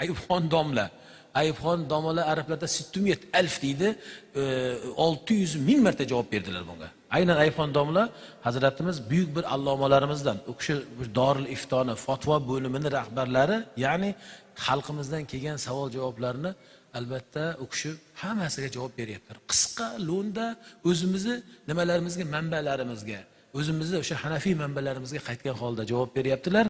ayibxon domla. ayibxon domla arablarda sittumiyat alf deydi. Olti yuz ming marta javob berdilar bunga. Aynan ayibxon domla hazratimiz buyuk bir allomalarimizdan u kishi doril iftoni fatvo bo'limini rahbarlari ya'ni xalqimizdan kelgan savol javoblarni albatta u kishi hammasiga javob beryaptilar qisqa lo'nda o'zimizni nimalarimizga manbalarimizga o'zimizni o'sha hanafiy manbalarimizga qaytgan holda javob beryaptilar.